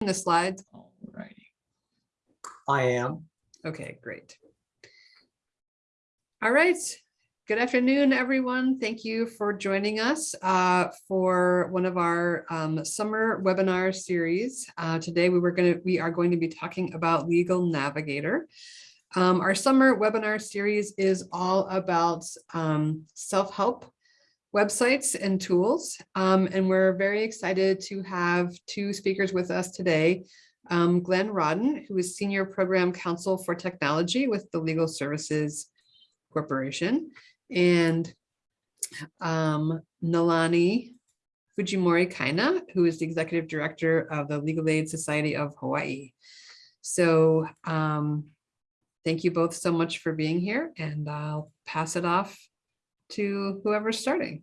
the slides? All righty. I am. Okay, great. All right. Good afternoon, everyone. Thank you for joining us uh, for one of our um, summer webinar series. Uh, Today, we were going to, we are going to be talking about Legal Navigator. Um, Our summer webinar series is all about um, self-help websites and tools. Um, And we're very excited to have two speakers with us today um, Glenn Rawdon, who is Senior Program Counsel for Technology with the Legal Services Corporation, and um, Nalani Fujimori Kaina, who is the Executive Director of the Legal Aid Society of Hawaii. So um, thank you both so much for being here, and I'll pass it off to whoever's starting.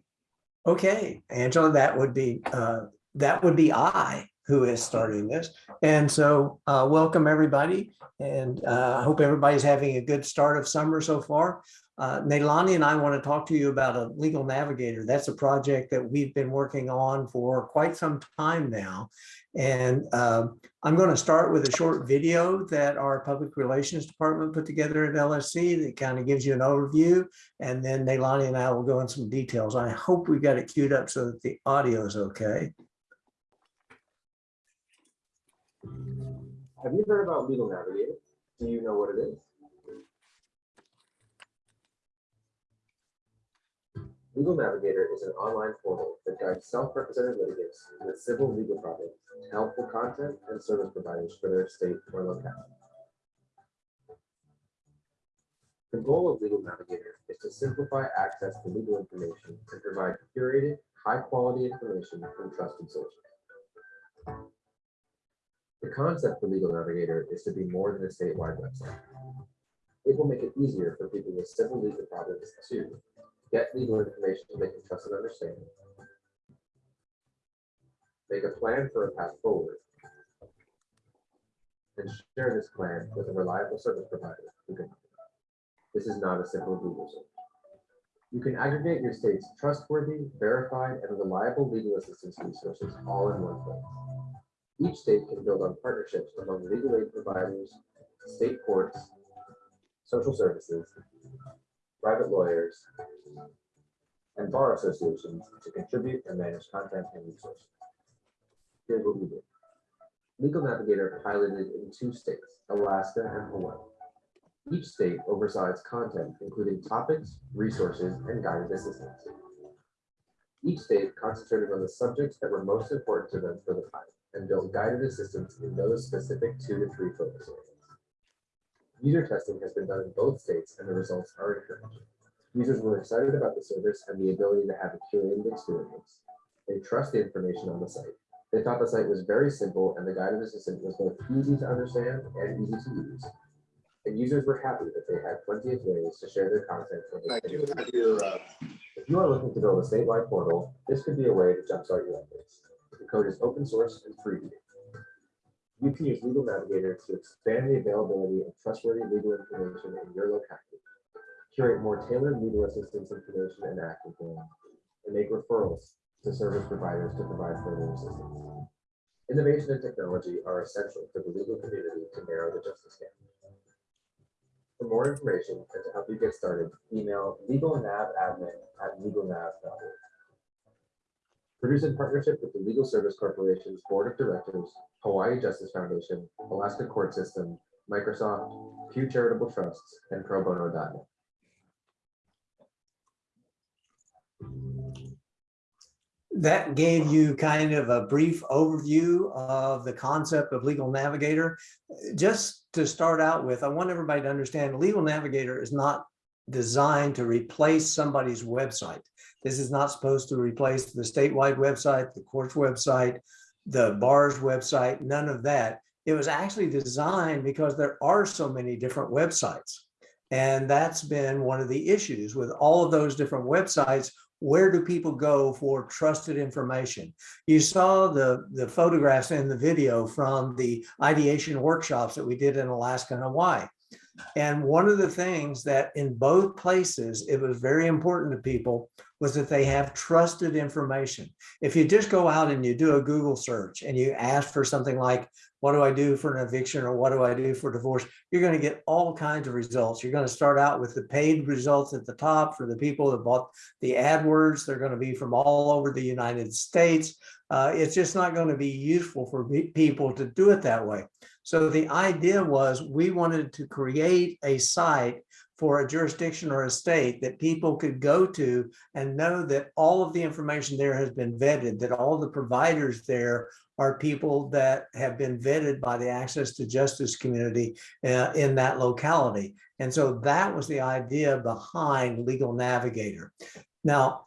Okay, Angela, that would be, uh, that would be I who is starting this. And so, uh, welcome everybody. And, uh, I hope everybody's having a good start of summer so far. Uh, Nalani and I want to talk to you about a legal navigator. That's a project that we've been working on for quite some time now. And, um, I'm going to start with a short video that our public relations department put together at LSC that kind of gives you an overview. And then Nalani and I will go in some details. I hope we got it queued up so that the audio is okay. Have you heard about Legal Navigator? Do you know what it is? Legal Navigator is an online portal that guides self-represented litigants the civil legal to helpful content and service providers for their state or locality. The goal of Legal Navigator is to simplify access to legal information and provide curated, high-quality information from trusted sources. The concept for Legal Navigator is to be more than a statewide website. It will make it easier for people with civil legal problems to get legal information they can trust and understand, make a plan for a path forward, and share this plan with a reliable service provider. This is not a simple Google search. You can aggregate your state's trustworthy, verified, and reliable legal assistance resources all in one place. Each state can build on partnerships among legal aid providers, state courts, social services, private lawyers, and bar associations to contribute and manage content and resources. Here's what we did. Legal Navigator piloted in two states, Alaska and Hawaii. Each state oversaw its content, including topics, resources, and guided assistance. Each state concentrated on the subjects that were most important to them for the time and built guided assistance in those specific two to three focus areas. User testing has been done in both states and the results are encouraging. Users were excited about the service and the ability to have a curated experience. They trust the information on the site. They thought the site was very simple and the guided assistant was both easy to understand and easy to use. And users were happy that they had plenty of ways to share their content. I do finished. have your, uh, If you are looking to build a statewide portal, this could be a way to jumpstart your efforts. The code is open source and free. to use. You can use Legal Navigator to expand the availability of trustworthy legal information in your locality, curate more tailored legal assistance information and plans, and make referrals to service providers to provide further assistance. Innovation and technology are essential for the legal community to narrow the justice gap. For more information and to help you get started, email legalnavadmin@legalnav.org. Produced in partnership with the Legal Service Corporation's Board of Directors, Hawaii Justice Foundation, Alaska Court System, Microsoft, Pew Charitable Trusts, and pro bono.net. That gave you kind of a brief overview of the concept of Legal Navigator. Just to start out with, I want everybody to understand Legal Navigator is not designed to replace somebody's website. This is not supposed to replace the statewide website, the court's website, the bar's website, none of that. It was actually designed because there are so many different websites. And that's been one of the issues with all of those different websites. Where do people go for trusted information? You saw the, the photographs in the video from the ideation workshops that we did in Alaska and Hawaii. And one of the things that in both places, it was very important to people was that they have trusted information. If you just go out and you do a Google search and you ask for something like, what do I do for an eviction or what do I do for divorce? You're going to get all kinds of results. You're going to start out with the paid results at the top for the people that bought the AdWords. They're going to be from all over the United States. Uh, it's just not going to be useful for people to do it that way. So the idea was we wanted to create a site for a jurisdiction or a state that people could go to and know that all of the information there has been vetted, that all the providers there are people that have been vetted by the access to justice community uh, in that locality. And so that was the idea behind Legal Navigator. Now,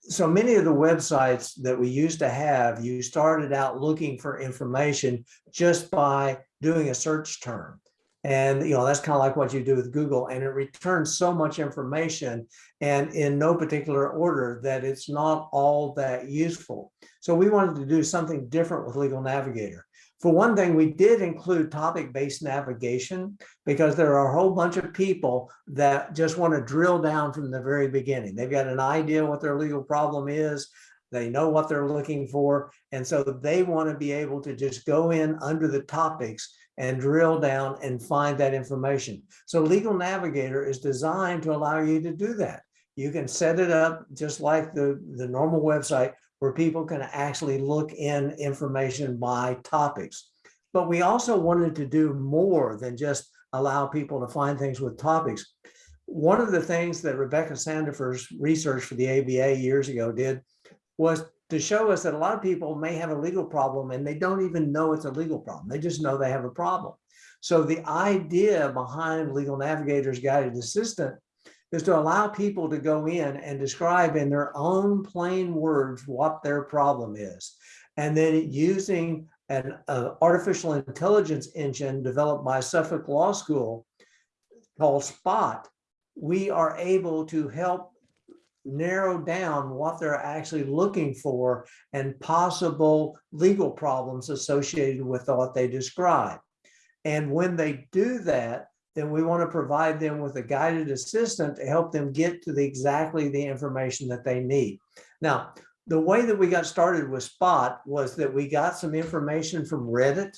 so many of the websites that we used to have, you started out looking for information just by doing a search term. And, you know, that's kind of like what you do with Google and it returns so much information and in no particular order that it's not all that useful. So we wanted to do something different with Legal Navigator. For one thing, we did include topic-based navigation because there are a whole bunch of people that just want to drill down from the very beginning. They've got an idea what their legal problem is. They know what they're looking for. And so they want to be able to just go in under the topics and drill down and find that information. So Legal Navigator is designed to allow you to do that. You can set it up just like the, the normal website where people can actually look in information by topics. But we also wanted to do more than just allow people to find things with topics. One of the things that Rebecca Sandefur's research for the ABA years ago did was to show us that a lot of people may have a legal problem and they don't even know it's a legal problem. They just know they have a problem. So the idea behind Legal Navigator's Guided Assistant is to allow people to go in and describe in their own plain words what their problem is. And then using an uh, artificial intelligence engine developed by Suffolk Law School called Spot, we are able to help narrow down what they're actually looking for and possible legal problems associated with what they describe. And when they do that, then we want to provide them with a guided assistant to help them get to the exactly the information that they need. Now, the way that we got started with Spot was that we got some information from Reddit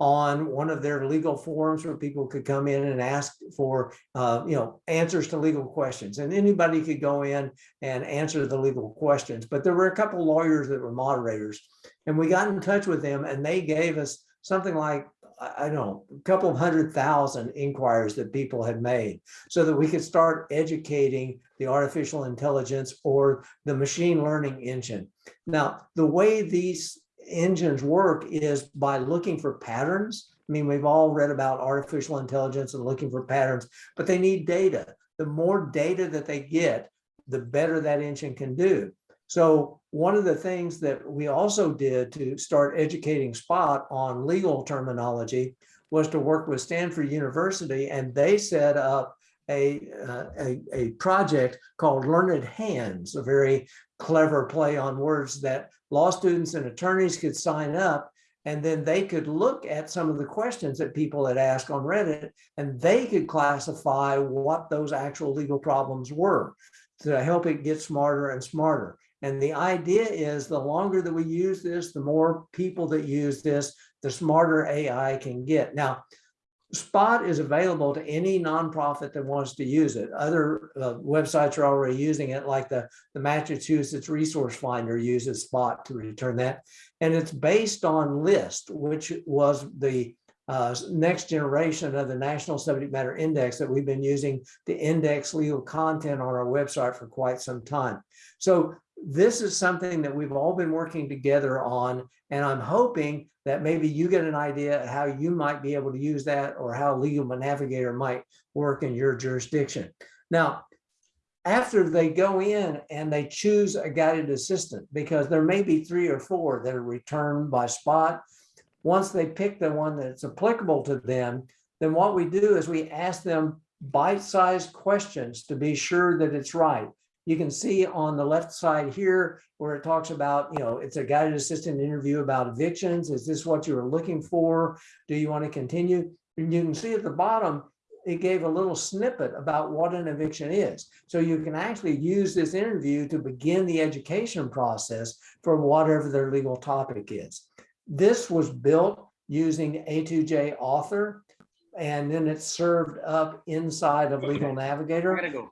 on one of their legal forums where people could come in and ask for, uh, you know, answers to legal questions. And anybody could go in and answer the legal questions. But there were a couple lawyers that were moderators. And we got in touch with them and they gave us something like I don't know, a couple of hundred thousand inquiries that people had made so that we could start educating the artificial intelligence or the machine learning engine. Now, the way these engines work is by looking for patterns. I mean, we've all read about artificial intelligence and looking for patterns, but they need data. The more data that they get, the better that engine can do. So one of the things that we also did to start educating Spot on legal terminology was to work with Stanford University and they set up a, uh, a, a project called Learned Hands, a very clever play on words that law students and attorneys could sign up and then they could look at some of the questions that people had asked on Reddit and they could classify what those actual legal problems were to help it get smarter and smarter. And the idea is the longer that we use this, the more people that use this, the smarter AI can get. Now, Spot is available to any nonprofit that wants to use it. Other uh, websites are already using it, like the, the Massachusetts Resource Finder uses Spot to return that. And it's based on LIST, which was the uh, next generation of the National Subject Matter Index that we've been using to index legal content on our website for quite some time. So this is something that we've all been working together on, and I'm hoping that maybe you get an idea how you might be able to use that or how Legal Navigator might work in your jurisdiction. Now, after they go in and they choose a guided assistant, because there may be three or four that are returned by spot, once they pick the one that's applicable to them, then what we do is we ask them bite-sized questions to be sure that it's right. You can see on the left side here where it talks about, you know, it's a guided assistant interview about evictions. Is this what you were looking for? Do you want to continue? And you can see at the bottom it gave a little snippet about what an eviction is. So you can actually use this interview to begin the education process for whatever their legal topic is. This was built using A2J author, and then it's served up inside of Legal Navigator.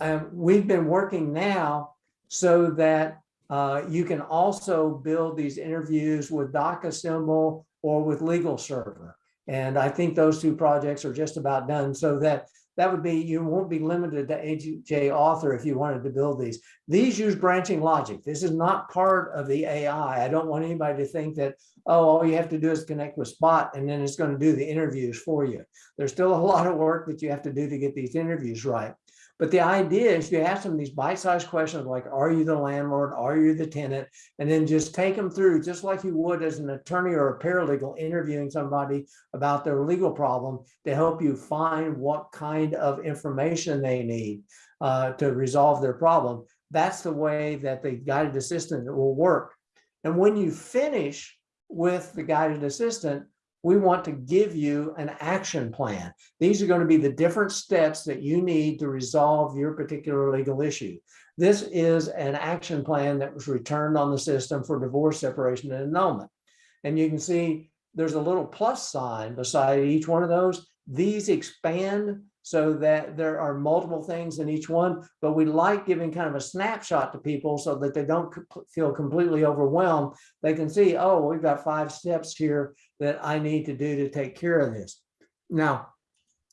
Um, we've been working now so that uh, you can also build these interviews with DocAssemble or with Legal Server. And I think those two projects are just about done so that that would be, you won't be limited to AJ author if you wanted to build these. These use branching logic. This is not part of the AI. I don't want anybody to think that, oh, all you have to do is connect with Spot and then it's going to do the interviews for you. There's still a lot of work that you have to do to get these interviews right. But the idea is you ask them these bite-sized questions like, are you the landlord? Are you the tenant? And then just take them through, just like you would as an attorney or a paralegal interviewing somebody about their legal problem to help you find what kind of information they need uh, to resolve their problem. That's the way that the guided assistant will work. And when you finish with the guided assistant, we want to give you an action plan. These are going to be the different steps that you need to resolve your particular legal issue. This is an action plan that was returned on the system for divorce, separation, and annulment. And you can see there's a little plus sign beside each one of those. These expand so that there are multiple things in each one, but we like giving kind of a snapshot to people so that they don't feel completely overwhelmed. They can see, oh, we've got five steps here that I need to do to take care of this. Now,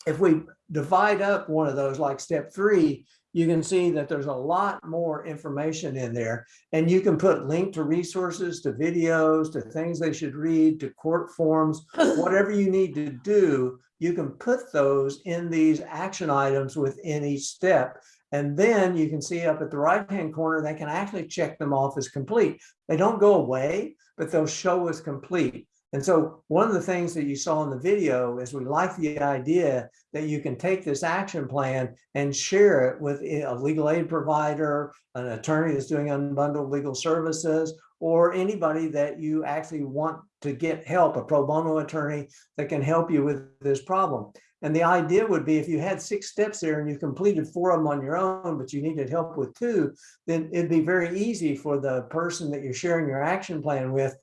if we divide up one of those like step three, you can see that there's a lot more information in there and you can put link to resources, to videos, to things they should read, to court forms, whatever you need to do, you can put those in these action items within each step. And then you can see up at the right-hand corner, they can actually check them off as complete. They don't go away, but they'll show as complete. And so one of the things that you saw in the video is we like the idea that you can take this action plan and share it with a legal aid provider, an attorney that's doing unbundled legal services, or anybody that you actually want to get help, a pro bono attorney that can help you with this problem. And the idea would be if you had six steps there and you completed four of them on your own, but you needed help with two, then it'd be very easy for the person that you're sharing your action plan with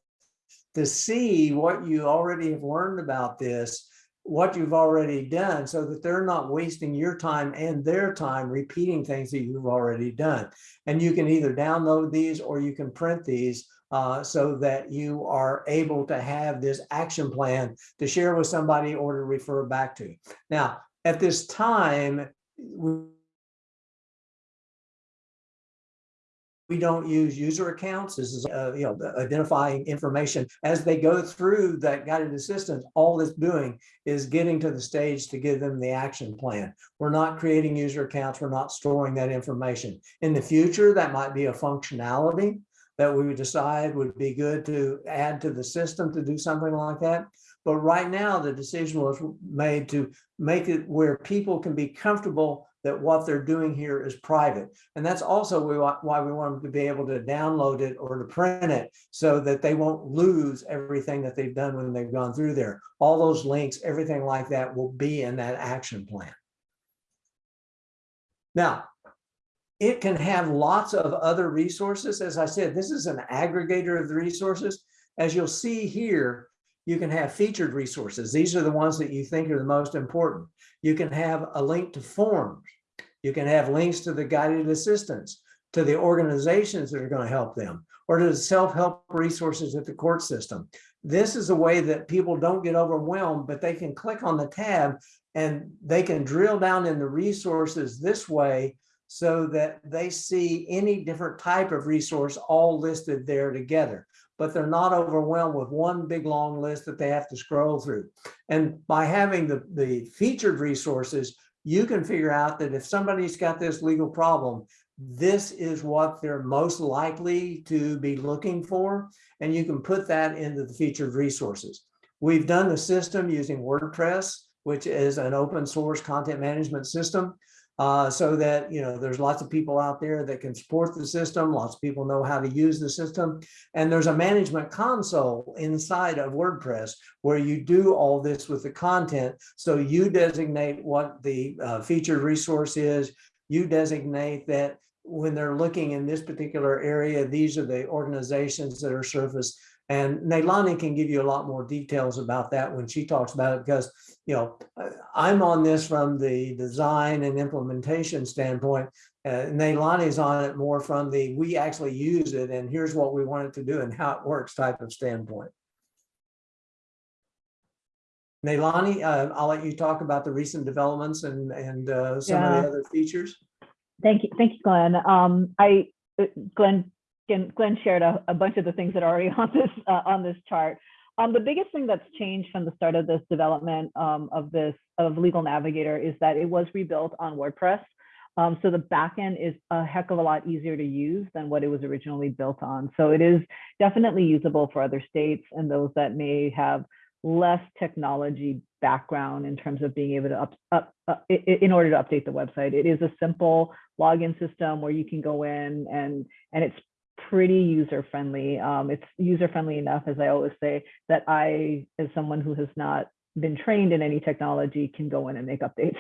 to see what you already have learned about this, what you've already done, so that they're not wasting your time and their time repeating things that you've already done. And you can either download these or you can print these uh, so that you are able to have this action plan to share with somebody or to refer back to. Now, at this time, we don't use user accounts. This is, uh, you know, identifying information as they go through that guided assistance. All it's doing is getting to the stage to give them the action plan. We're not creating user accounts. We're not storing that information. In the future, that might be a functionality that we would decide would be good to add to the system to do something like that. But right now, the decision was made to make it where people can be comfortable that what they're doing here is private. And that's also why we want them to be able to download it or to print it so that they won't lose everything that they've done when they've gone through there. All those links, everything like that will be in that action plan. Now, it can have lots of other resources. As I said, this is an aggregator of the resources. As you'll see here, you can have featured resources. These are the ones that you think are the most important. You can have a link to forms. You can have links to the guided assistance, to the organizations that are going to help them, or to the self-help resources at the court system. This is a way that people don't get overwhelmed, but they can click on the tab and they can drill down in the resources this way so that they see any different type of resource all listed there together but they're not overwhelmed with one big long list that they have to scroll through. And by having the, the featured resources, you can figure out that if somebody's got this legal problem, this is what they're most likely to be looking for. And you can put that into the featured resources. We've done the system using WordPress, which is an open source content management system. Uh, so that, you know, there's lots of people out there that can support the system. Lots of people know how to use the system. And there's a management console inside of WordPress where you do all this with the content. So you designate what the uh, featured resource is. You designate that when they're looking in this particular area, these are the organizations that are surfaced. And Nalani can give you a lot more details about that when she talks about it, because, you know, uh, I'm on this from the design and implementation standpoint. Uh, Nalani's on it more from the, we actually use it and here's what we want it to do and how it works type of standpoint. Nalani, uh, I'll let you talk about the recent developments and, and uh, some of the other features. Thank you, thank you, Glenn. Um, I, uh, Glenn, Glenn shared a, a bunch of the things that are already on this, uh, on this chart. Um, the biggest thing that's changed from the start of this development, um, of this, of Legal Navigator is that it was rebuilt on WordPress. Um, so the backend is a heck of a lot easier to use than what it was originally built on. So it is definitely usable for other states and those that may have less technology background in terms of being able to up, up, uh, in order to update the website. It is a simple login system where you can go in and and it's pretty user friendly. Um, it's user friendly enough, as I always say, that I, as someone who has not been trained in any technology, can go in and make updates.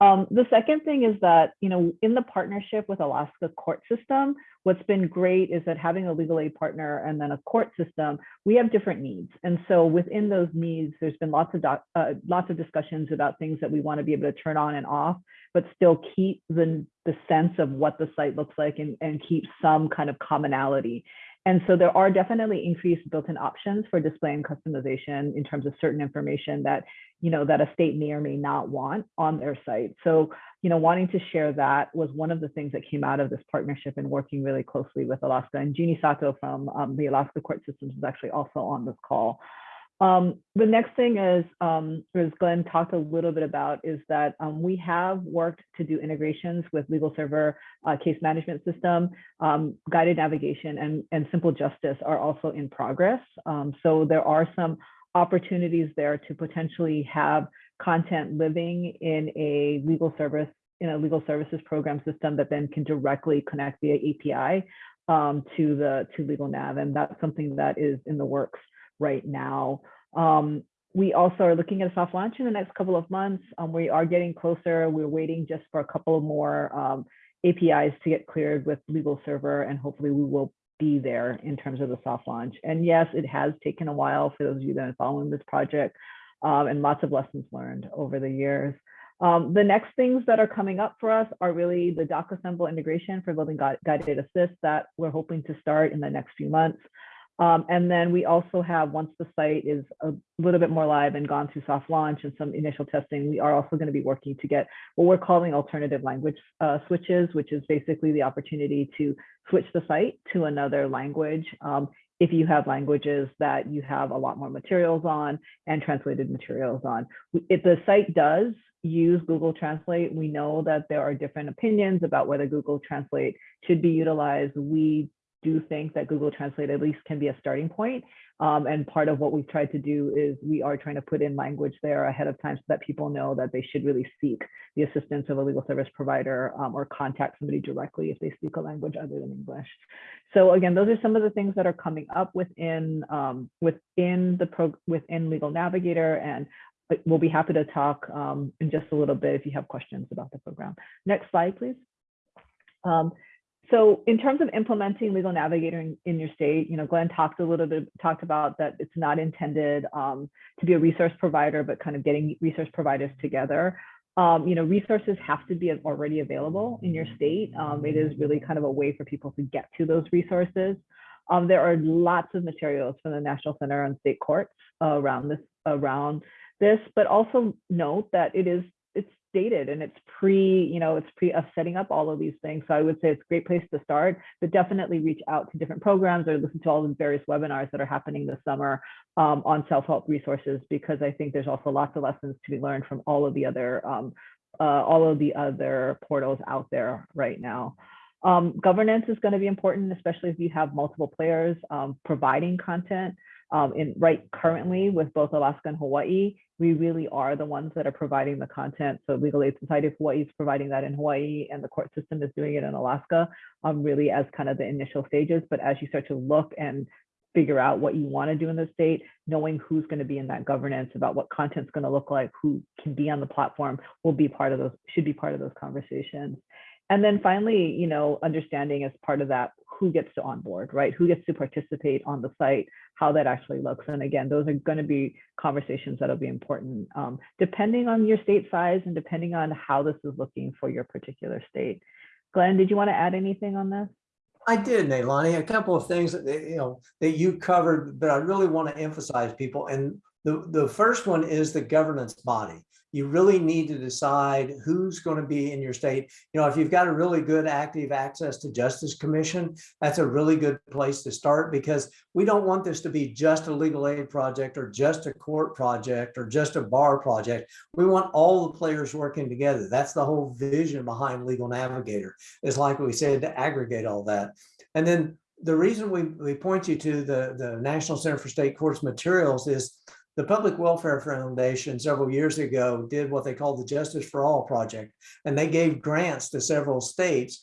Um, the second thing is that, you know, in the partnership with Alaska Court System, what's been great is that having a legal aid partner and then a court system, we have different needs. And so within those needs, there's been lots of doc, uh, lots of discussions about things that we want to be able to turn on and off, but still keep the, the sense of what the site looks like and, and keep some kind of commonality. And so there are definitely increased built-in options for display and customization in terms of certain information that, you know, that a state may or may not want on their site. So, you know, wanting to share that was one of the things that came out of this partnership and working really closely with Alaska. And Jeannie Sato from um, the Alaska Court Systems is actually also on this call. Um, the next thing is, um, as Glenn talked a little bit about, is that um, we have worked to do integrations with Legal Server uh, case management system, um, guided navigation, and, and simple justice are also in progress. Um, so there are some opportunities there to potentially have content living in a legal service in a legal services program system that then can directly connect via API um, to the to legal nav, and that's something that is in the works right now. Um, we also are looking at a soft launch in the next couple of months. Um, we are getting closer. We're waiting just for a couple of more um, APIs to get cleared with legal server, and hopefully we will be there in terms of the soft launch. And yes, it has taken a while for those of you that are following this project um, and lots of lessons learned over the years. Um, the next things that are coming up for us are really the DocAssemble integration for building Guide- guided assist that we're hoping to start in the next few months. Um, and then we also have, once the site is a little bit more live and gone through soft launch and some initial testing, we are also going to be working to get what we're calling alternative language uh, switches, which is basically the opportunity to switch the site to another language. Um, if you have languages that you have a lot more materials on and translated materials on. If the site does use Google Translate, we know that there are different opinions about whether Google Translate should be utilized. We do think that Google Translate at least can be a starting point. Um, and part of what we've tried to do is we are trying to put in language there ahead of time so that people know that they should really seek the assistance of a legal service provider um, or contact somebody directly if they speak a language other than English. So again, those are some of the things that are coming up within um, within the pro within Legal Navigator, and we'll be happy to talk um, in just a little bit if you have questions about the program. Next slide, please. Um, so in terms of implementing Legal Navigator in, in, your state, you know, Glenn talked a little bit, talked about that it's not intended um, to be a resource provider, but kind of getting resource providers together. Um, you know, resources have to be already available in your state. Um, it is really kind of a way for people to get to those resources. Um, there are lots of materials from the National Center on State Courts uh, around this, around this, but also note that it is dated and it's pre, you know, it's pre of setting up all of these things. So I would say it's a great place to start, but definitely reach out to different programs or listen to all the various webinars that are happening this summer um, on self-help resources, because I think there's also lots of lessons to be learned from all of the other, um, uh, all of the other portals out there right now. Um, governance is going to be important, especially if you have multiple players um, providing content. Um, in right currently with both Alaska and Hawaii, we really are the ones that are providing the content. So Legal Aid Society of Hawaii is providing that in Hawaii and the court system is doing it in Alaska, um, really as kind of the initial stages. But as you start to look and figure out what you want to do in the state, knowing who's going to be in that governance about what content's going to look like, who can be on the platform will be part of those, should be part of those conversations. And then finally, you know, understanding as part of that, who gets to onboard, right? Who gets to participate on the site, how that actually looks. And again, those are going to be conversations that'll be important, um, depending on your state size and depending on how this is looking for your particular state. Glenn, did you want to add anything on this? I did, Nalani, a couple of things that, you know, that you covered, but I really want to emphasize people. And the, the first one is the governance body. You really need to decide who's going to be in your state. You know, if you've got a really good active access to Justice Commission, that's a really good place to start because we don't want this to be just a legal aid project or just a court project or just a bar project. We want all the players working together. That's the whole vision behind Legal Navigator is like we said, to aggregate all that. And then the reason we, we point you to the, the National Center for State Courts materials is the Public Welfare Foundation several years ago did what they called the Justice for All Project. And they gave grants to several states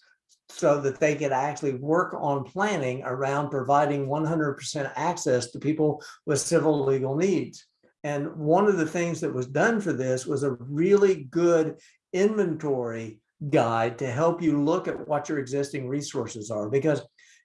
so that they could actually work on planning around providing 100% access to people with civil legal needs. And one of the things that was done for this was a really good inventory guide to help you look at what your existing resources are because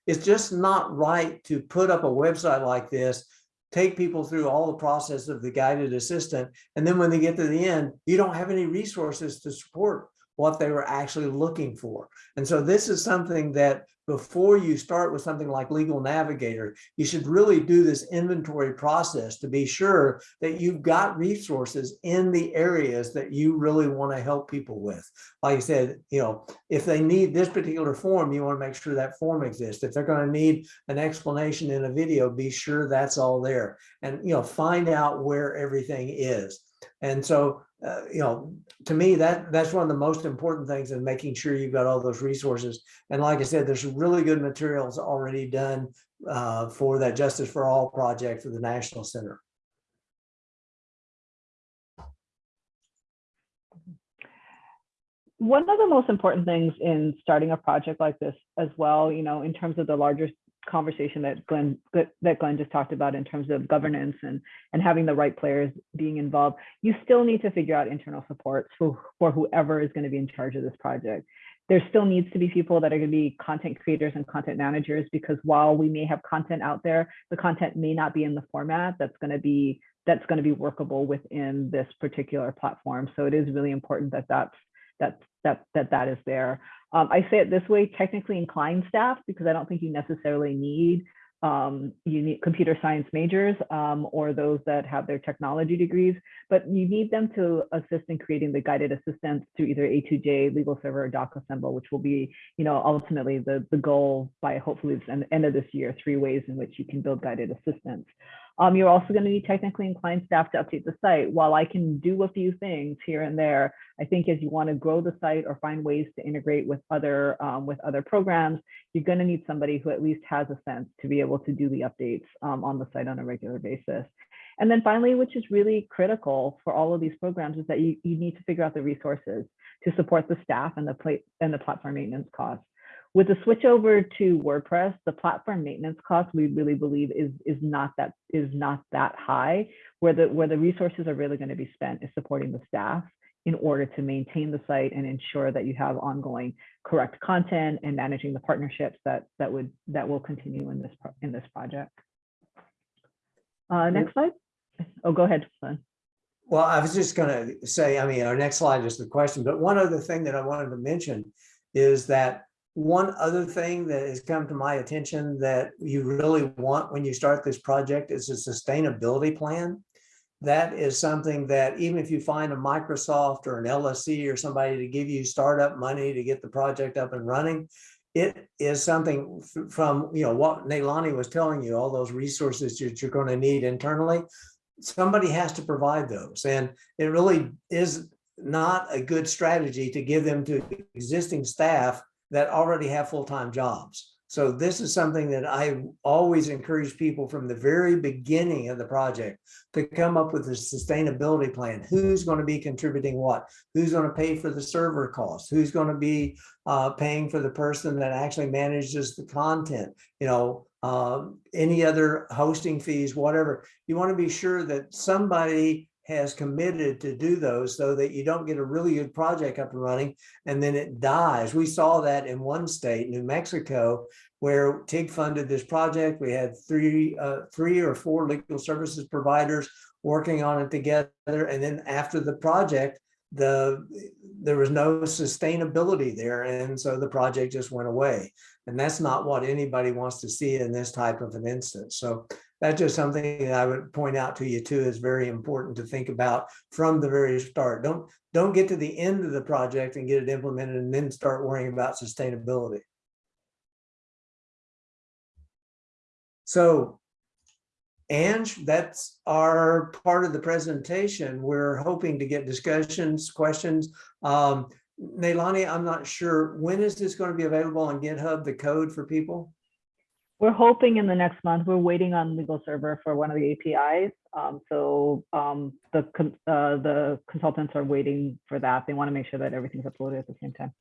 it's just not right to put up a website like this take people through all the process of the guided assistant and then when they get to the end you don't have any resources to support what they were actually looking for. And so this is something that before you start with something like legal navigator you should really do this inventory process to be sure that you've got resources in the areas that you really want to help people with. Like i said you know if they need this particular form you want to make sure that form exists. If they're going to need an explanation in a video be sure that's all there. And you know find out where everything is. And so uh, you know, to me, that that's one of the most important things in making sure you've got all those resources. And like I said, there's really good materials already done uh, for that Justice for All project for the National Center. One of the most important things in starting a project like this as well, you know, in terms of the larger conversation that Glenn that Glenn just talked about in terms of governance and and having the right players being involved, you still need to figure out internal supports for for whoever is going to be in charge of this project. There still needs to be people that are going to be content creators and content managers because while we may have content out there, the content may not be in the format that's going to be that's going to be workable within this particular platform. So it is really important that that's that that that that is there. Um, I say it this way, technically inclined staff, because I don't think you necessarily need um, you need computer science majors um, or those that have their technology degrees, but you need them to assist in creating the guided assistance through either A2J, Legal Server, or DocAssemble, which will be, you know, ultimately the, the goal by hopefully the end of this year, three ways in which you can build guided assistance. Um, you're also going to need technically inclined staff to update the site. While I can do a few things here and there, I think as you want to grow the site or find ways to integrate with other um, with other programs, you're going to need somebody who at least has a sense to be able to do the updates um, on the site on a regular basis. And then finally, which is really critical for all of these programs, is that you, you need to figure out the resources to support the staff and the and the platform maintenance costs. With the switch over to WordPress, the platform maintenance cost we really believe is is not that is not that high. Where the where the resources are really going to be spent is supporting the staff in order to maintain the site and ensure that you have ongoing correct content and managing the partnerships that that would that will continue in this in this project. Uh, next slide. Oh, go ahead. Well, I was just going to say, I mean, our next slide is the question, but one other thing that I wanted to mention is that one other thing that has come to my attention that you really want when you start this project is a sustainability plan. That is something that even if you find a Microsoft or an LSC or somebody to give you startup money to get the project up and running, it is something from, you know, what Nalani was telling you, all those resources that you're going to need internally, somebody has to provide those. And it really is not a good strategy to give them to existing staff that already have full-time jobs. So this is something that I always encourage people from the very beginning of the project to come up with a sustainability plan. Who's going to be contributing what? Who's going to pay for the server costs? Who's going to be uh, paying for the person that actually manages the content? You know, um, any other hosting fees, whatever. You want to be sure that somebody has committed to do those so that you don't get a really good project up and running and then it dies. We saw that in one state, New Mexico, where TIG funded this project. We had three, uh, three or four legal services providers working on it together. And then after the project, the there was no sustainability there. And so the project just went away. And that's not what anybody wants to see in this type of an instance. So that's just something that I would point out to you too is very important to think about from the very start. Don't don't get to the end of the project and get it implemented and then start worrying about sustainability. So Ange, that's our part of the presentation. We're hoping to get discussions, questions. Um, Nalani, I'm not sure, when is this going to be available on GitHub, the code for people? We're hoping in the next month, we're waiting on legal server for one of the APIs. Um, so um, the, uh, the consultants are waiting for that. They want to make sure that everything's uploaded at the same time.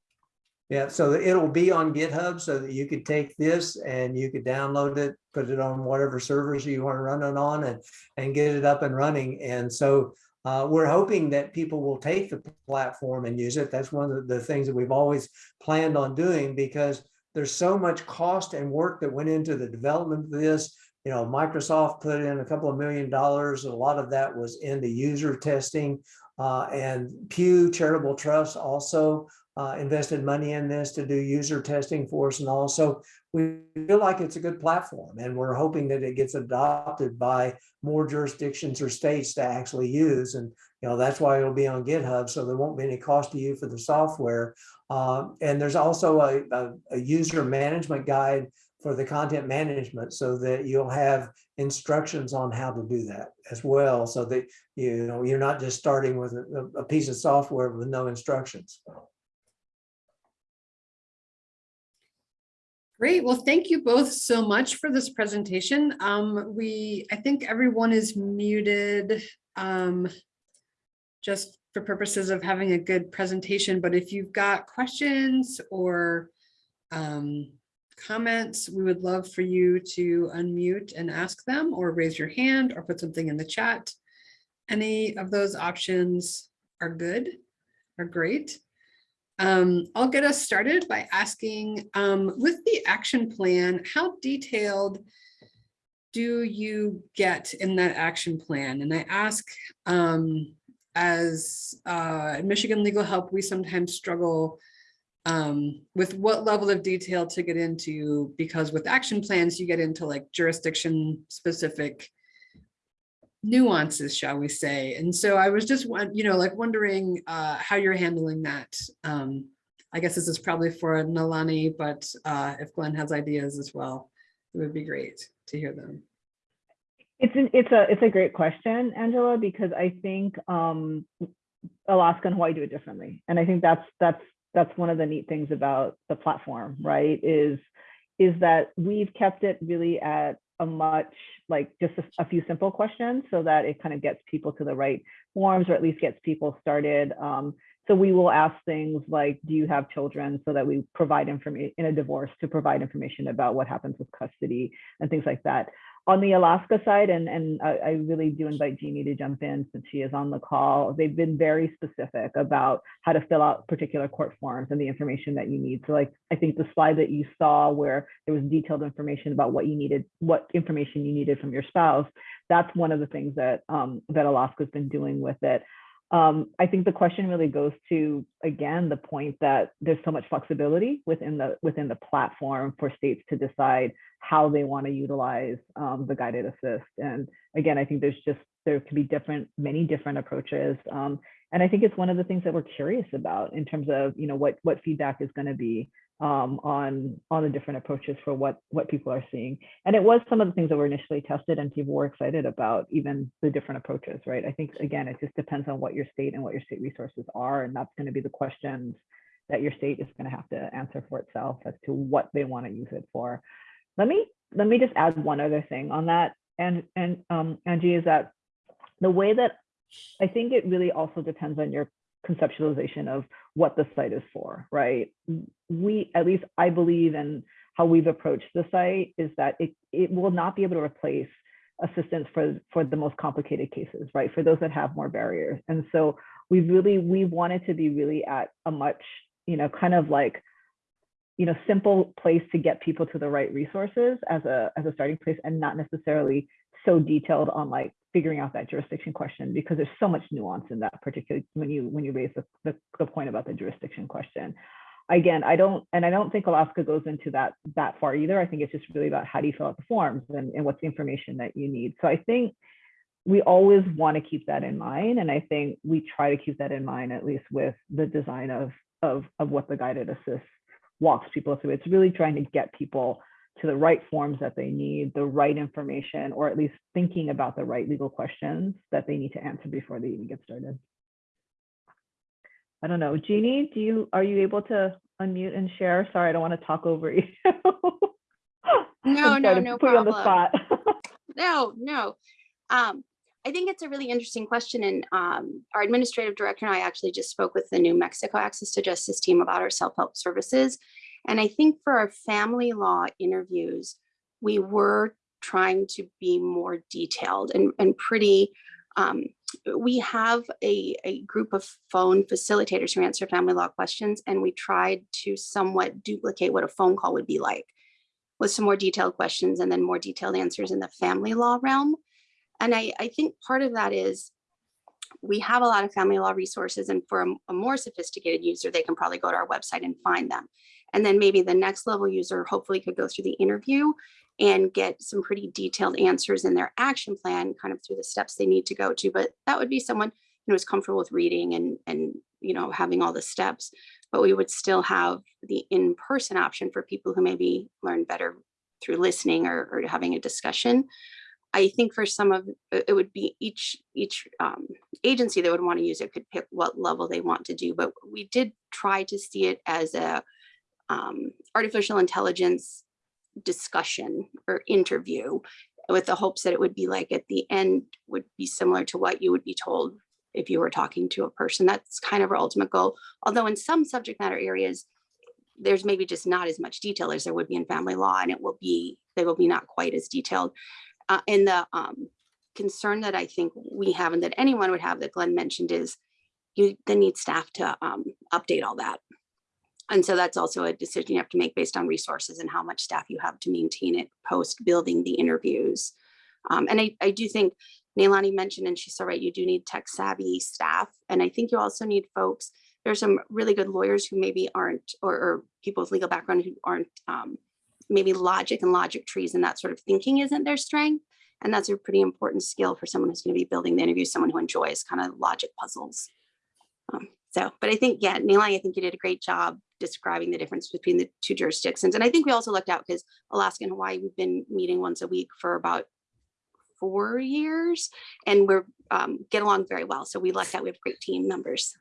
Yeah, so it'll be on GitHub so that you could take this and you could download it, put it on whatever servers you want to run it on and, and get it up and running. And so uh, we're hoping that people will take the platform and use it. That's one of the things that we've always planned on doing because there's so much cost and work that went into the development of this. You know, Microsoft put in a couple of million dollars. A lot of that was in the user testing uh, and Pew Charitable Trust also uh, invested money in this to do user testing for us and also we feel like it's a good platform and we're hoping that it gets adopted by more jurisdictions or states to actually use and you know that's why it'll be on github so there won't be any cost to you for the software uh, and there's also a, a, a user management guide for the content management so that you'll have instructions on how to do that as well so that you know you're not just starting with a, a piece of software with no instructions Great. Well, thank you both so much for this presentation. Um, we, I think everyone is muted um, just for purposes of having a good presentation. But if you've got questions or um, comments, we would love for you to unmute and ask them or raise your hand or put something in the chat. Any of those options are good, are great. Um, I'll get us started by asking, um, with the action plan, how detailed do you get in that action plan? And I ask, um, as uh, Michigan Legal Help, we sometimes struggle um, with what level of detail to get into, because with action plans, you get into like jurisdiction specific nuances, shall we say. And so I was just, you know, like wondering uh, how you're handling that. Um, I guess this is probably for Nalani, but uh, if Glenn has ideas as well, it would be great to hear them. It's an, it's a it's a great question, Angela, because I think um, Alaska and Hawaii do it differently, and I think that's that's that's one of the neat things about the platform, right? Is is that we've kept it really at a much like just a, a few simple questions so that it kind of gets people to the right forms or at least gets people started. Um, so we will ask things like, do you have children so that we provide information in a divorce to provide information about what happens with custody and things like that. On the Alaska side, and, and I, I really do invite Jeannie to jump in since she is on the call, they've been very specific about how to fill out particular court forms and the information that you need. So like, I think the slide that you saw where there was detailed information about what you needed, what information you needed from your spouse, that's one of the things that, um, that Alaska's been doing with it. Um, I think the question really goes to again the point that there's so much flexibility within the within the platform for states to decide how they want to utilize um, the guided assist. And again, I think there's just there can be different many different approaches. Um, and I think it's one of the things that we're curious about in terms of you know what what feedback is going to be um, on on the different approaches for what what people are seeing. And it was some of the things that were initially tested and people were excited about even the different approaches, right? I think again, it just depends on what your state and what your state resources are. And that's going to be the questions that your state is going to have to answer for itself as to what they want to use it for. Let me let me just add one other thing on that, and and um, Angie is that the way that I think it really also depends on your conceptualization of what the site is for, right? We, at least I believe in how we've approached the site is that it, it will not be able to replace assistance for, for the most complicated cases, right? For those that have more barriers. And so we've really, we wanted to be really at a much, you know, kind of like, you know, simple place to get people to the right resources as a, as a starting place and not necessarily so detailed on like figuring out that jurisdiction question because there's so much nuance in that particular when you when you raise the, the, the point about the jurisdiction question. Again i don't and i don't think alaska goes into that that far either. I think it's just really about how do you fill out the forms and, and what's the information that you need. So i think we always want to keep that in mind and i think we try to keep that in mind at least with the design of of of what the guided assist walks people through. It's really trying to get people to the right forms that they need, the right information, or at least thinking about the right legal questions that they need to answer before they even get started. I don't know, Jeannie, do you, are you able to unmute and share? Sorry, I don't want to talk over you. No, no, no Put you on the spot. No, no. Um, I think it's a really interesting question and um, our administrative director and I actually just spoke with the New Mexico Access to Justice team about our self-help services. And I think for our family law interviews, we were trying to be more detailed and, and pretty, um, we have a, a group of phone facilitators who answer family law questions and we tried to somewhat duplicate what a phone call would be like with some more detailed questions and then more detailed answers in the family law realm. And I, I think part of that is we have a lot of family law resources and for a, a more sophisticated user, they can probably go to our website and find them. And then maybe the next level user hopefully could go through the interview and get some pretty detailed answers in their action plan, kind of through the steps they need to go to. But that would be someone who is comfortable with reading and, and you know, having all the steps. But we would still have the in-person option for people who maybe learn better through listening or, or having a discussion. I think for some of it would be each each um, agency that would want to use it could pick what level they want to do. But we did try to see it as a um, artificial intelligence discussion or interview with the hopes that it would be like at the end would be similar to what you would be told if you were talking to a person. That's kind of our ultimate goal. Although in some subject matter areas, there's maybe just not as much detail as there would be in family law and it will be, they will be not quite as detailed. Uh, and the um, concern that I think we have and that anyone would have that Glenn mentioned is you then need staff to um, update all that. And so that's also a decision you have to make based on resources and how much staff you have to maintain it post building the interviews. Um, and I, I do think Nalani mentioned, and she's so right, you do need tech savvy staff. And I think you also need folks, there's some really good lawyers who maybe aren't, or, or people with legal background who aren't, um, maybe logic and logic trees and that sort of thinking isn't their strength. And that's a pretty important skill for someone who's gonna be building the interview, someone who enjoys kind of logic puzzles. Um, so, but I think, yeah, Nalani, I think you did a great job describing the difference between the two jurisdictions. And I think we also looked out because Alaska and Hawaii, we've been meeting once a week for about four years and we're um, get along very well. So we lucked out, we have great team members.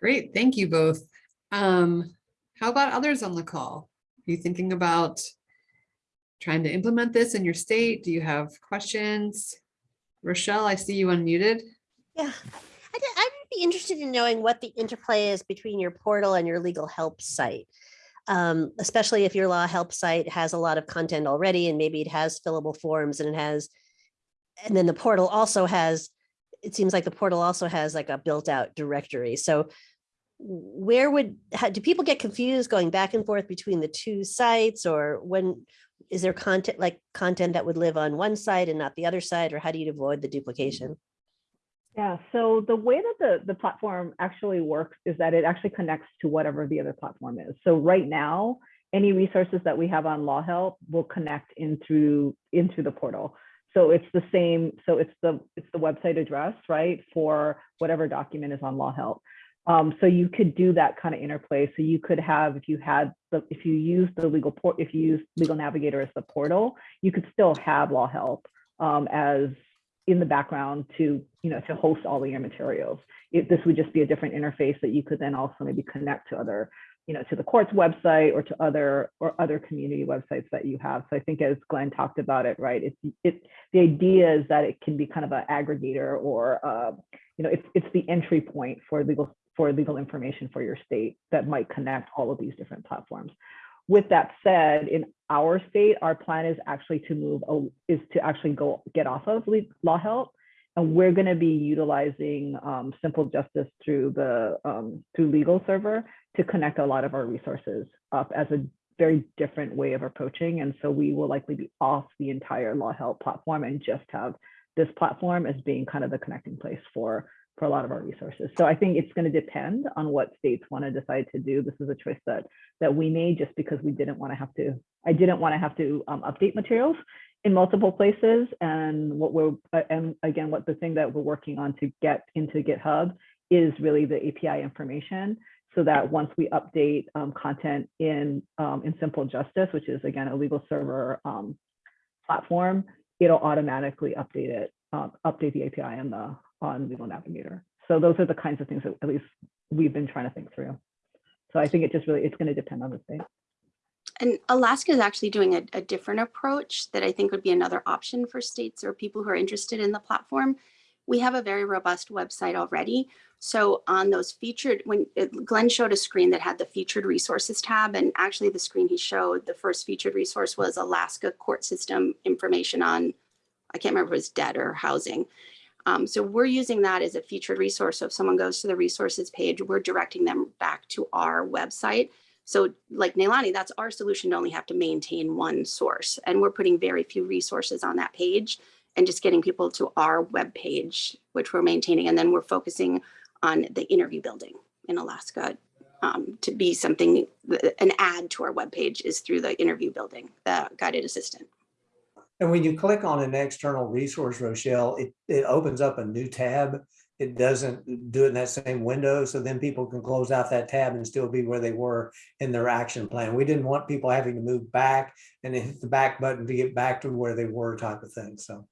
Great, thank you both. Um, how about others on the call? Are you thinking about trying to implement this in your state? Do you have questions? Rochelle, I see you unmuted. Yeah, I'd, I'd be interested in knowing what the interplay is between your portal and your legal help site. Um, especially if your law help site has a lot of content already and maybe it has fillable forms and it has, and then the portal also has, it seems like the portal also has like a built out directory. So where would, how, do people get confused going back and forth between the two sites or when, is there content like content that would live on one side and not the other side or how do you avoid the duplication? Yeah, so the way that the, the platform actually works is that it actually connects to whatever the other platform is. So right now, any resources that we have on Law Help will connect into, into the portal. So it's the same, so it's the, it's the website address, right, for whatever document is on Law Help. Um, so you could do that kind of interplay. So you could have, if you had the, if you use the legal port, if you use Legal Navigator as the portal, you could still have Law Help um, as in the background to, you know, to host all of your materials. If this would just be a different interface that you could then also maybe connect to other, you know, to the court's website or to other or other community websites that you have. So I think as Glenn talked about it, right, it's it the idea is that it can be kind of an aggregator or uh, you know, it's it's the entry point for legal for legal information for your state that might connect all of these different platforms. With that said, in our state, our plan is actually to move, is to actually go get off of law help. And we're going to be utilizing um, Simple Justice through the um, through legal server to connect a lot of our resources up as a very different way of approaching. And so we will likely be off the entire law help platform and just have this platform as being kind of the connecting place for for a lot of our resources. So I think it's going to depend on what states want to decide to do. This is a choice that that we made just because we didn't want to have to. I didn't want to have to um, update materials in multiple places. And what we're uh, and again, what the thing that we're working on to get into GitHub is really the API information, so that once we update um, content in um, in Simple Justice, which is again a legal server um, platform, it'll automatically update it, um, update the API and the on Legal Navigator. So those are the kinds of things that at least we've been trying to think through. So I think it just really, it's going to depend on the state. And Alaska is actually doing a, a different approach that I think would be another option for states or people who are interested in the platform. We have a very robust website already. So on those featured, when it- Glenn showed a screen that had the featured resources tab, and actually the screen he showed, the first featured resource was Alaska court system information on, I can't remember if it was debt or housing. Um, so we're using that as a featured resource. So if someone goes to the resources page, we're directing them back to our website. So like Nalani, that's our solution to only have to maintain one source. And we're putting very few resources on that page and just getting people to our web page, which we're maintaining. And then we're focusing on the interview building in Alaska um, to be something, an add to our web page is through the interview building, the guided assistant. And when you click on an external resource, Rochelle, it, it opens up a new tab. It doesn't do it in that same window. So then people can close out that tab and still be where they were in their action plan. We didn't want people having to move back and hit the back button to get back to where they were type of thing. So.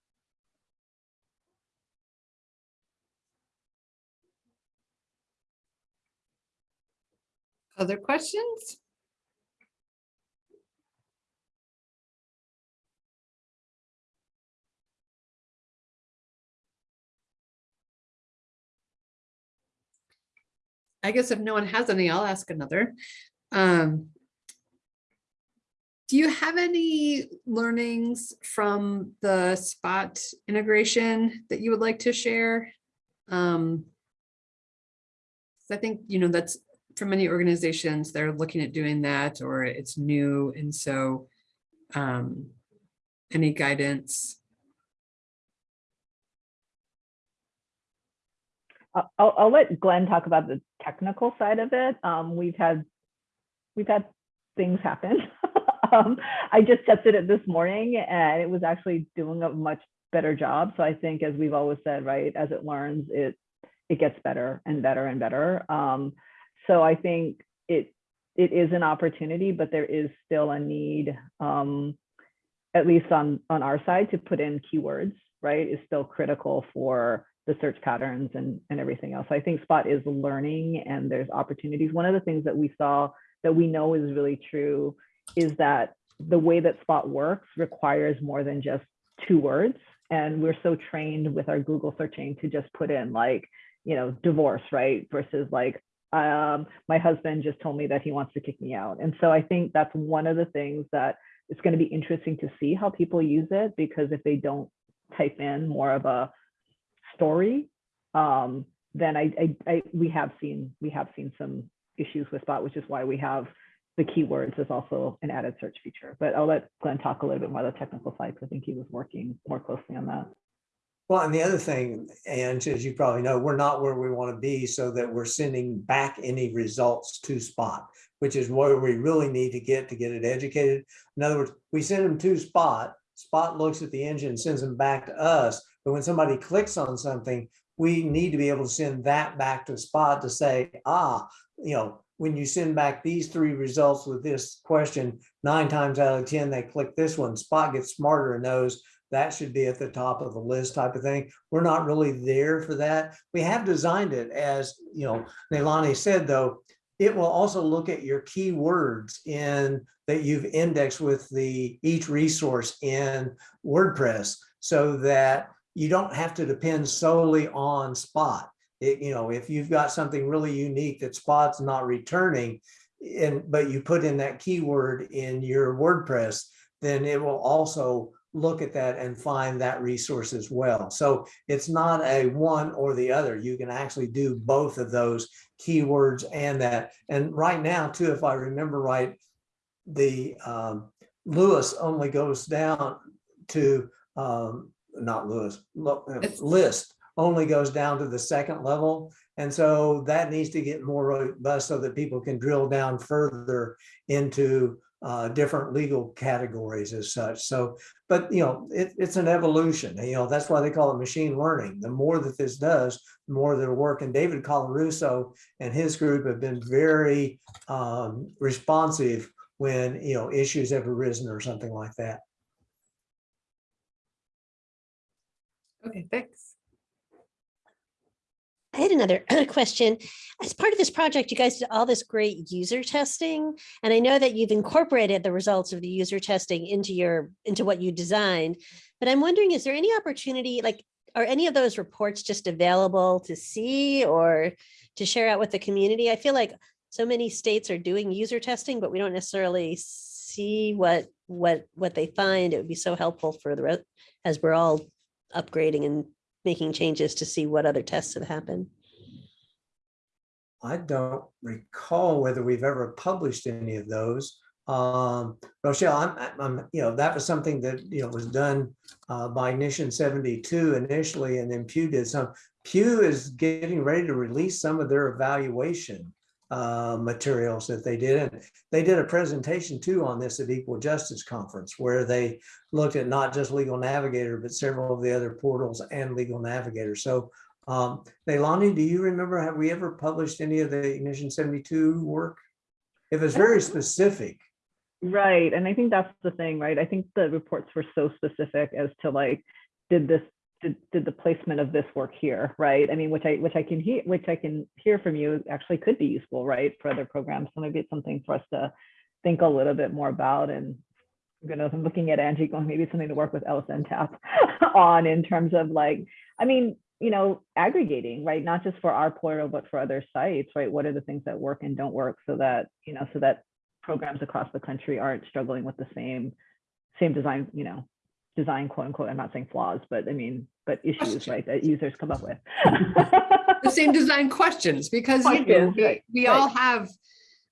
Other questions? I guess if no one has any, I'll ask another. Um, do you have any learnings from the spot integration that you would like to share? Um, I think, you know, that's for many organizations, they're looking at doing that or it's new. And so um, any guidance? I'll I'll let Glenn talk about the technical side of it. Um, we've had, we've had things happen. um, I just tested it this morning and it was actually doing a much better job. So I think as we've always said, right, as it learns, it, it gets better and better and better. Um, so I think it, it is an opportunity, but there is still a need, um, at least on, on our side to put in keywords, right, is still critical for the search patterns and, and everything else. I think Spot is learning and there's opportunities. One of the things that we saw that we know is really true is that the way that Spot works requires more than just two words. And we're so trained with our Google searching to just put in like, you know, divorce, right? Versus like, um, my husband just told me that he wants to kick me out. And so I think that's one of the things that it's going to be interesting to see how people use it because if they don't type in more of a story, um, then I, I, I, we have seen we have seen some issues with Spot, which is why we have the keywords as also an added search feature. But I'll let Glenn talk a little bit more about the technical side because I think he was working more closely on that. Well, and the other thing, and as you probably know, we're not where we want to be so that we're sending back any results to Spot, which is where we really need to get to get it educated. In other words, we send them to Spot, Spot looks at the engine, sends them back to us. But when somebody clicks on something, we need to be able to send that back to a Spot to say, ah, you know, when you send back these three results with this question, nine times out of 10, they click this one, Spot gets smarter and knows that should be at the top of the list type of thing. We're not really there for that. We have designed it as, you know, Nalani said, though, it will also look at your keywords in that you've indexed with the each resource in WordPress so that you don't have to depend solely on Spot. It, you know, if you've got something really unique that Spot's not returning, and but you put in that keyword in your WordPress, then it will also look at that and find that resource as well. So it's not a one or the other. You can actually do both of those keywords and that. And right now too, if I remember right, the um, Lewis only goes down to, um, not Lewis, uh, list only goes down to the second level. And so that needs to get more robust so that people can drill down further into uh, different legal categories as such. So, but you know, it, it's an evolution, you know, that's why they call it machine learning. The more that this does, the more that'll work. And David Colarusso and his group have been very um, responsive when, you know, issues have arisen or something like that. Okay, thanks. I had another question. As part of this project, you guys did all this great user testing. And I know that you've incorporated the results of the user testing into your, into what you designed. But I'm wondering, is there any opportunity, like, are any of those reports just available to see or to share out with the community? I feel like so many states are doing user testing, but we don't necessarily see what, what, what they find. It would be so helpful for the, as we're all upgrading and making changes to see what other tests have happened. I don't recall whether we've ever published any of those. Um, Rochelle, I'm, I'm, you know, that was something that, you know, was done uh, by Ignition seventy-two initially, and then Pew did some. Pew is getting ready to release some of their evaluation uh, materials that they did. And they did a presentation too on this at Equal Justice Conference, where they looked at not just Legal Navigator, but several of the other portals and Legal Navigator. So um, Nalani, do you remember, have we ever published any of the Ignition seventy-two work? It was very specific. Right. And I think that's the thing, right? I think the reports were so specific as to like, did this, did, did the placement of this work here, right? I mean, which I, which I can hear, which I can hear from you actually could be useful, right? For other programs. So maybe it's something for us to think a little bit more about and I'm gonna, I'm looking at Angie going, maybe something to work with LSN Tap on in terms of like, I mean, you know, aggregating, right? Not just for our portal, but for other sites, right? What are the things that work and don't work so that, you know, so that programs across the country aren't struggling with the same, same design, you know, design quote unquote, I'm not saying flaws, but I mean, but issues, right, that users come up with. The same design questions, because you know, we, right, we all have,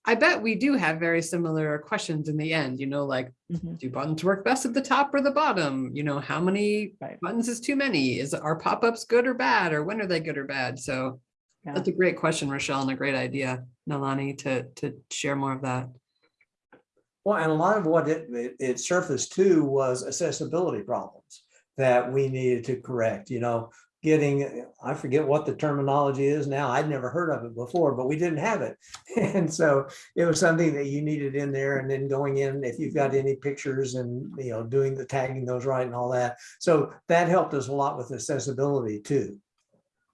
I bet we do have very similar questions in the end, you know, like, Mhm, do buttons work best at the top or the bottom? You know, how many Right. buttons is too many? Is, are pop-ups good or bad, or when are they good or bad? So Yeah. that's a great question, Rochelle, and a great idea, Nalani, to, to share more of that. Well, and a lot of what it, it- it surfaced to was accessibility problems that we needed to correct, you know, getting, I forget what the terminology is now. I'd never heard of it before, but we didn't have it. And so it was something that you needed in there and then going in, if you've got any pictures and, you know, doing the tagging those right and all that. So that helped us a lot with accessibility too.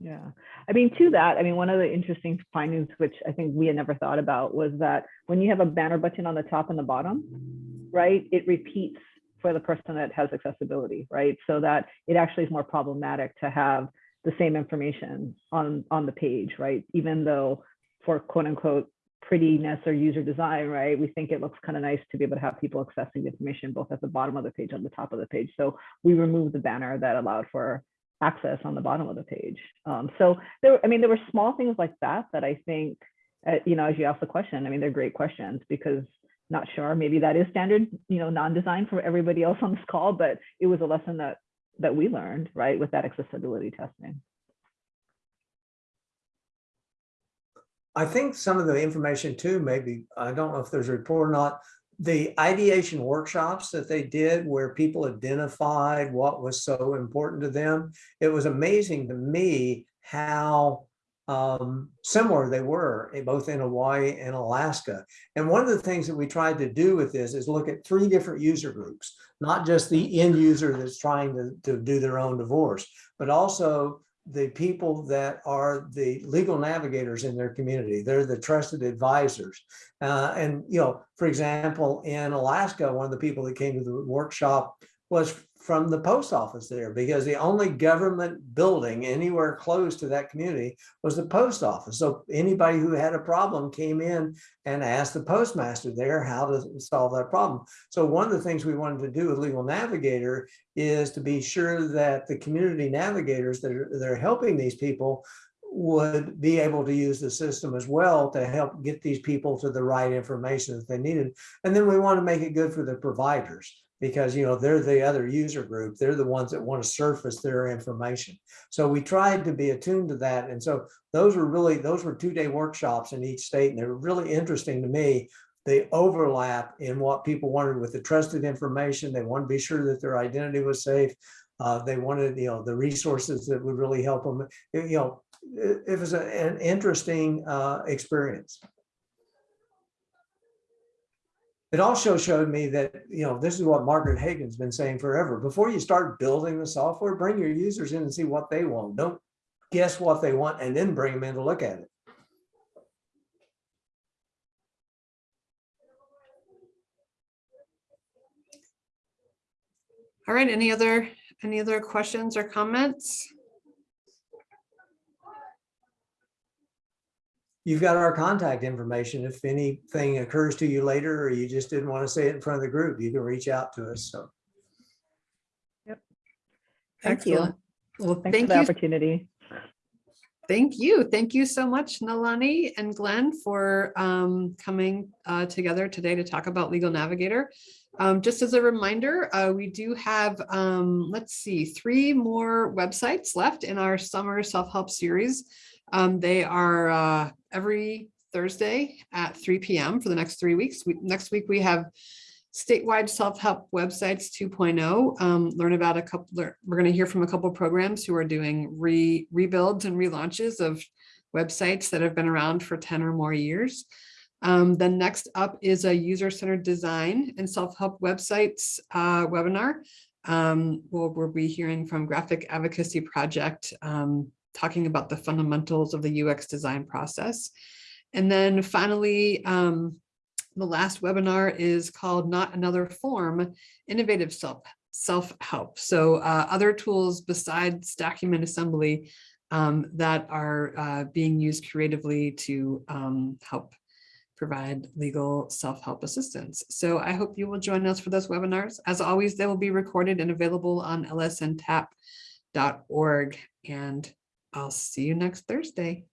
Yeah, I mean, to that, I mean, one of the interesting findings, which I think we had never thought about, was that when you have a banner button on the top and the bottom, right, it repeats for the person that has accessibility, right? So that it actually is more problematic to have the same information on on the page, right? Even though for quote unquote prettiness or user design, right? We think it looks kind of nice to be able to have people accessing the information both at the bottom of the page and the top of the page. So we removed the banner that allowed for access on the bottom of the page. Um, so there, I mean, there were small things like that that I think, uh, you know, as you ask the question, I mean, they're great questions because not sure, maybe that is standard, you know, non-design for everybody else on this call, but it was a lesson that that we learned, right, with that accessibility testing. I think some of the information too, maybe, I don't know if there's a report or not, the ideation workshops that they did where people identified what was so important to them. It was amazing to me how um, similar they were, eh, both in Hawaii and Alaska. And one of the things that we tried to do with this is look at three different user groups. not just the end user that's trying to, to do their own divorce, but also the people that are the legal navigators in their community. They're the trusted advisors. Uh, and, you know, for example, in Alaska, one of the people that came to the workshop was from the post office there because the only government building anywhere close to that community was the post office. So anybody who had a problem came in and asked the postmaster there how to solve that problem. So one of the things we wanted to do with Legal Navigator is to be sure that the community navigators that are, that are helping these people would be able to use the system as well to help get these people to the right information that they needed. And then we want to make it good for the providers because, you know, they're the other user group. They're the ones that want to surface their information. So we tried to be attuned to that. And so those were really, those were two day workshops in each state and they were really interesting to me. They overlap in what people wanted with the trusted information. They want to be sure that their identity was safe. Uh, they wanted, you know, the resources that would really help them. You know, it, it was a- an interesting uh, experience. It also showed me that, you know, this is what Margaret Hagan's been saying forever. Before you start building the software, bring your users in and see what they want. Don't guess what they want and then bring them in to look at it. All right, any other, any other questions or comments? You've got our contact information. If anything occurs to you later, or you just didn't want to say it in front of the group, you can reach out to us. So Thank you. Excellent. Well, Thanks for the you, opportunity. thank you. Thank you so much, Nalani and Glenn for um, coming uh, together today to talk about Legal Navigator. Um, Just as a reminder, uh, we do have, um, let's see, three more websites left in our summer self-help series. Um, They are uh, every Thursday at three PM for the next three weeks. We- Next week, we have statewide self-help websites 2.0. Um, learn about a couple, lear- we're going to hear from a couple programs who are doing re rebuilds and relaunches of websites that have been around for 10 or more years. Um, then next up is a user-centered design and self-help websites uh, webinar. Um, we'll, we'll be hearing from Graphic Advocacy Project um, talking about the fundamentals of the UX design process. And then finally, um, the last webinar is called Not Another Form, Innovative Self, Self-Help. So uh, other tools besides document assembly um, that are uh, being used creatively to um, help provide legal self-help assistance. So I hope you will join us for those webinars. As always, they will be recorded and available on lsntap.org. And I'll see you next Thursday.